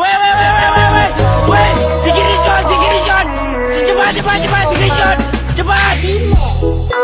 Wait, wait, wait, wait, wait, wait. Wait, security shot, security shot. Cepat, cepat, cepat, security shot. Cepat.